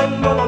Mama.